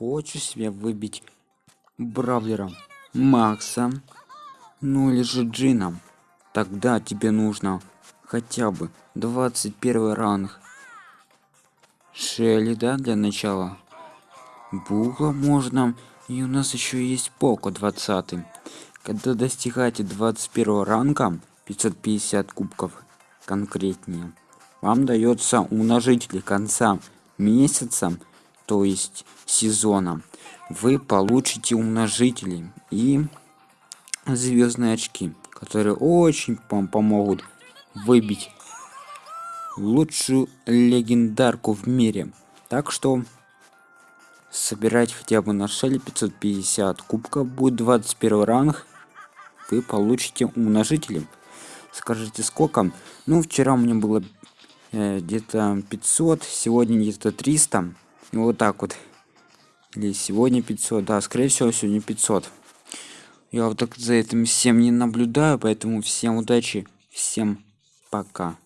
хочешь себе выбить бравлера макса ну или же джином тогда тебе нужно хотя бы 21 ранг шелли да для начала? Бугла можно и у нас еще есть поко 20 когда достигаете 21 ранга 550 кубков конкретнее. Вам дается умножитель конца месяца то есть сезона. Вы получите умножители и звездные очки которые очень вам помогут выбить лучшую легендарку в мире. Так что собирать хотя бы на шеле 550 кубков будет 21 ранг. Вы получите умножители. Скажите сколько? Ну вчера у меня было э, где-то 500 сегодня где-то 300 и вот так вот. Или сегодня 500 да скорее всего сегодня 500 я вот так за этим всем не наблюдаю поэтому всем удачи всем пока